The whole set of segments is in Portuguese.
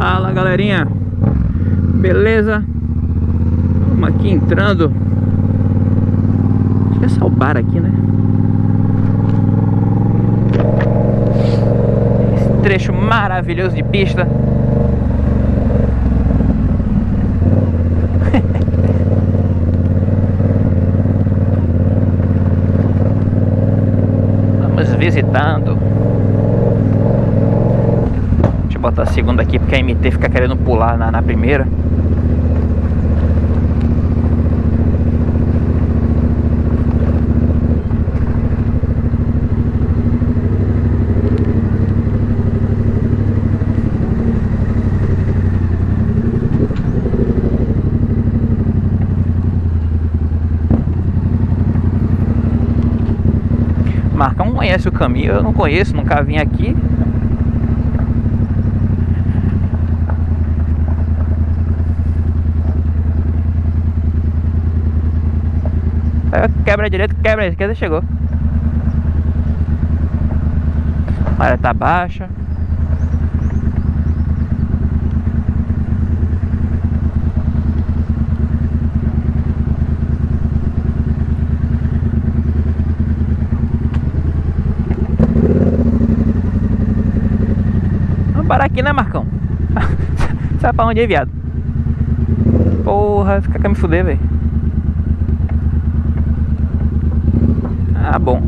Fala galerinha Beleza? Vamos aqui entrando Acho que é só o bar aqui, né? Esse trecho maravilhoso de pista Vamos visitando botar a segunda aqui porque a MT fica querendo pular na, na primeira. Marcão conhece o caminho, eu não conheço, nunca vim aqui. Quebra a direita, quebra a esquerda, chegou. A maré tá baixa. Vamos parar aqui, né, Marcão? Sabe pra onde é, viado? Porra, fica quer me fuder, velho. Ah, bom.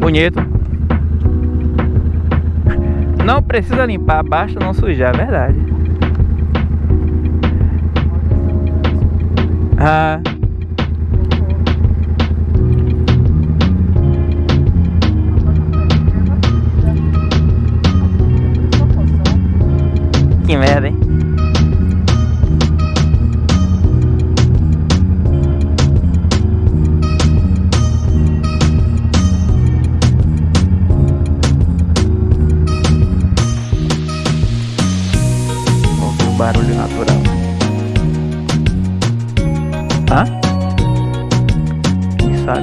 Bonito. Não precisa limpar, basta não sujar, é verdade. Ah. Que merda, hein? baru di natural Hah? Bisa